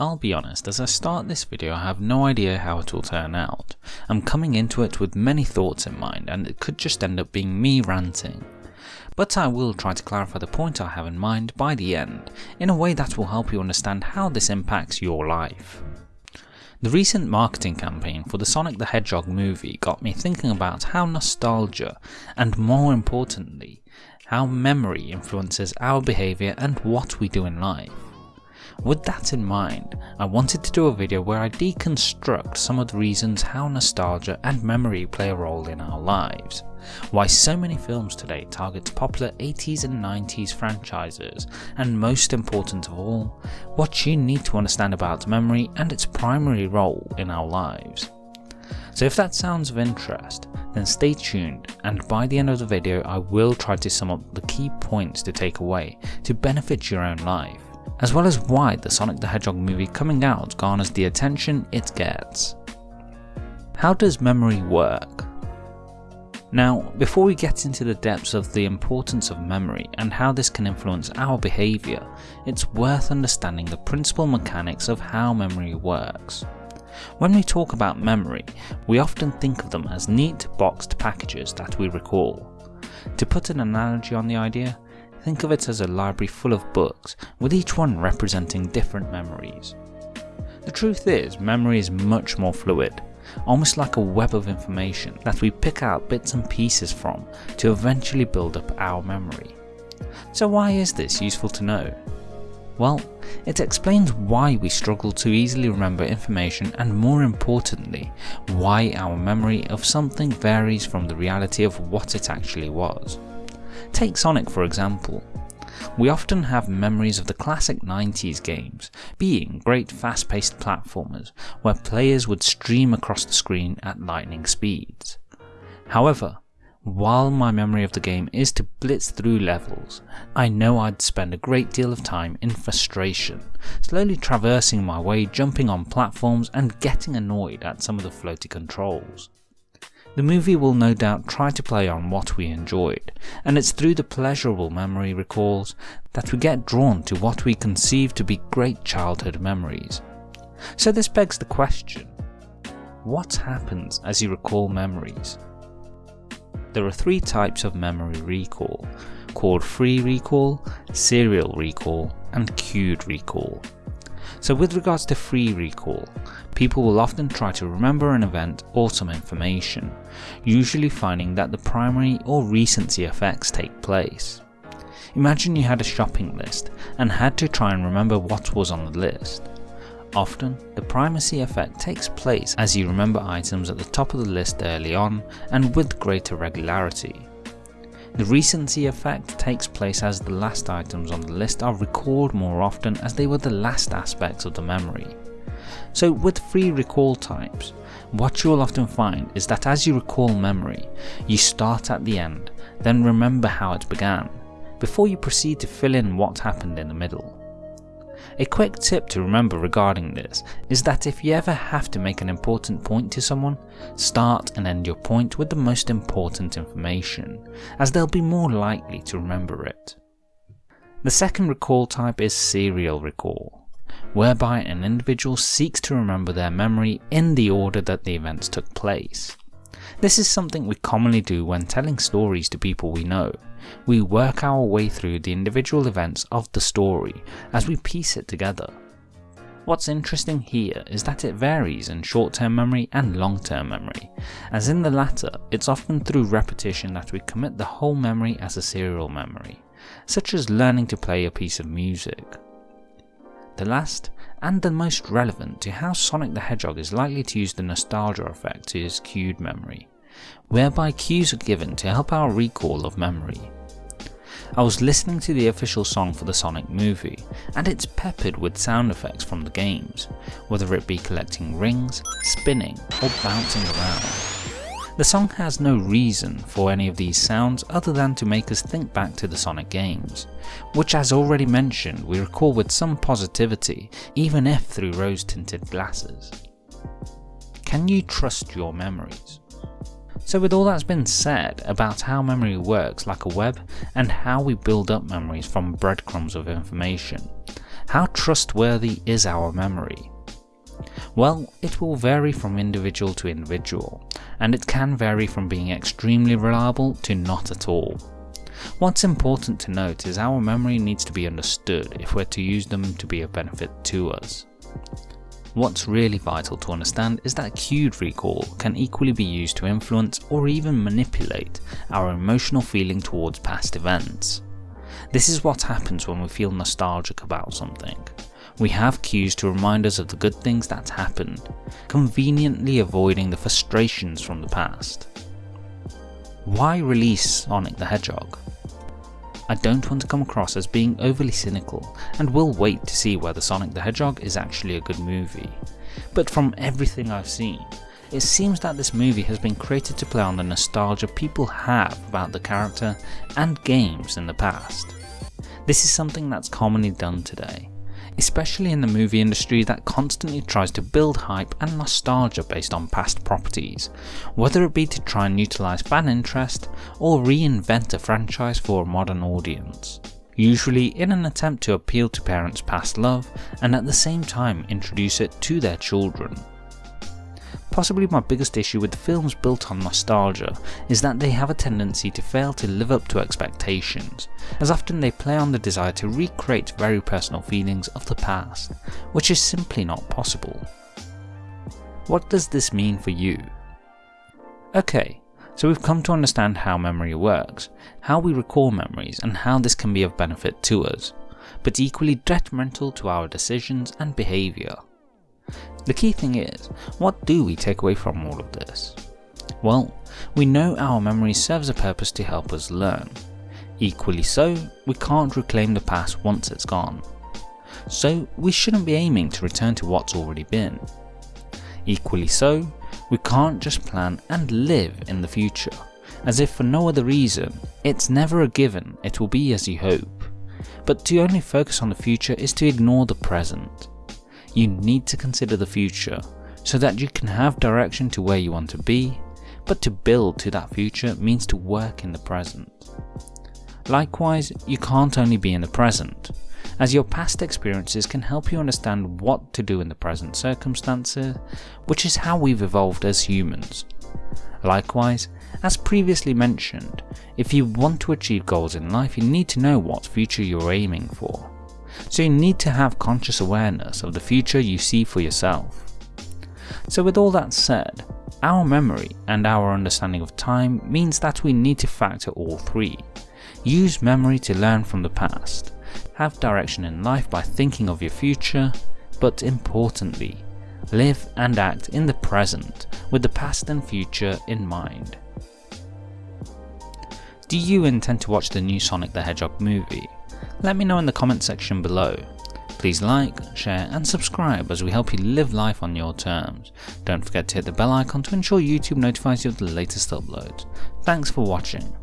I'll be honest, as I start this video I have no idea how it will turn out. I'm coming into it with many thoughts in mind and it could just end up being me ranting. But I will try to clarify the point I have in mind by the end, in a way that will help you understand how this impacts your life. The recent marketing campaign for the Sonic the Hedgehog movie got me thinking about how nostalgia, and more importantly, how memory influences our behaviour and what we do in life. With that in mind, I wanted to do a video where I deconstruct some of the reasons how nostalgia and memory play a role in our lives, why so many films today target popular 80s and 90s franchises, and most important of all, what you need to understand about memory and its primary role in our lives. So if that sounds of interest, then stay tuned and by the end of the video I will try to sum up the key points to take away to benefit your own life as well as why the Sonic the Hedgehog movie coming out garners the attention it gets. How does memory work? Now, before we get into the depths of the importance of memory and how this can influence our behaviour, it's worth understanding the principal mechanics of how memory works. When we talk about memory, we often think of them as neat boxed packages that we recall. To put an analogy on the idea, Think of it as a library full of books, with each one representing different memories. The truth is, memory is much more fluid, almost like a web of information that we pick out bits and pieces from to eventually build up our memory. So why is this useful to know? Well, it explains why we struggle to easily remember information and more importantly, why our memory of something varies from the reality of what it actually was. Take Sonic for example. We often have memories of the classic 90s games being great fast paced platformers where players would stream across the screen at lightning speeds. However, while my memory of the game is to blitz through levels, I know I'd spend a great deal of time in frustration, slowly traversing my way jumping on platforms and getting annoyed at some of the floaty controls. The movie will no doubt try to play on what we enjoyed, and it's through the pleasurable memory recalls that we get drawn to what we conceive to be great childhood memories. So this begs the question, what happens as you recall memories? There are three types of memory recall, called free recall, serial recall, and cued recall. So with regards to free recall, people will often try to remember an event or some information, usually finding that the primacy or recency effects take place. Imagine you had a shopping list and had to try and remember what was on the list. Often, the primacy effect takes place as you remember items at the top of the list early on and with greater regularity. The recency effect takes place as the last items on the list are recalled more often as they were the last aspects of the memory. So with free recall types, what you will often find is that as you recall memory, you start at the end, then remember how it began, before you proceed to fill in what happened in the middle. A quick tip to remember regarding this is that if you ever have to make an important point to someone, start and end your point with the most important information, as they'll be more likely to remember it. The second recall type is serial recall, whereby an individual seeks to remember their memory in the order that the events took place. This is something we commonly do when telling stories to people we know. We work our way through the individual events of the story as we piece it together. What's interesting here is that it varies in short-term memory and long-term memory, as in the latter, it's often through repetition that we commit the whole memory as a serial memory, such as learning to play a piece of music. The last and the most relevant to how Sonic the Hedgehog is likely to use the nostalgia effect is cued memory, whereby cues are given to help our recall of memory. I was listening to the official song for the Sonic movie, and it's peppered with sound effects from the games, whether it be collecting rings, spinning, or bouncing around. The song has no reason for any of these sounds other than to make us think back to the Sonic games, which as already mentioned we recall with some positivity even if through rose tinted glasses. Can you trust your memories? So with all that's been said about how memory works like a web and how we build up memories from breadcrumbs of information, How trustworthy is our memory? Well, it will vary from individual to individual, and it can vary from being extremely reliable to not at all. What's important to note is our memory needs to be understood if we're to use them to be of benefit to us. What's really vital to understand is that cued recall can equally be used to influence or even manipulate our emotional feeling towards past events. This is what happens when we feel nostalgic about something. We have cues to remind us of the good things that happened, conveniently avoiding the frustrations from the past. Why release Sonic the Hedgehog? I don't want to come across as being overly cynical and will wait to see whether Sonic the Hedgehog is actually a good movie. But from everything I've seen, it seems that this movie has been created to play on the nostalgia people have about the character and games in the past. This is something that's commonly done today, especially in the movie industry that constantly tries to build hype and nostalgia based on past properties, whether it be to try and utilise fan interest or reinvent a franchise for a modern audience. Usually in an attempt to appeal to parents' past love and at the same time introduce it to their children. Possibly my biggest issue with films built on nostalgia is that they have a tendency to fail to live up to expectations, as often they play on the desire to recreate very personal feelings of the past, which is simply not possible. What does this mean for you? Okay, so we've come to understand how memory works, how we recall memories and how this can be of benefit to us, but equally detrimental to our decisions and behaviour. The key thing is, what do we take away from all of this? Well, we know our memory serves a purpose to help us learn. Equally so, we can't reclaim the past once it's gone. So we shouldn't be aiming to return to what's already been. Equally so, we can't just plan and live in the future, as if for no other reason, it's never a given it will be as you hope. But to only focus on the future is to ignore the present you need to consider the future so that you can have direction to where you want to be, but to build to that future means to work in the present. Likewise, you can't only be in the present, as your past experiences can help you understand what to do in the present circumstances, which is how we've evolved as humans. Likewise, as previously mentioned, if you want to achieve goals in life you need to know what future you're aiming for so you need to have conscious awareness of the future you see for yourself. So with all that said, our memory and our understanding of time means that we need to factor all three. Use memory to learn from the past, have direction in life by thinking of your future, but importantly, live and act in the present with the past and future in mind. Do you intend to watch the new Sonic the Hedgehog movie? Let me know in the comment section below. Please like, share and subscribe as we help you live life on your terms. Don't forget to hit the bell icon to ensure YouTube notifies you of the latest uploads. Thanks for watching.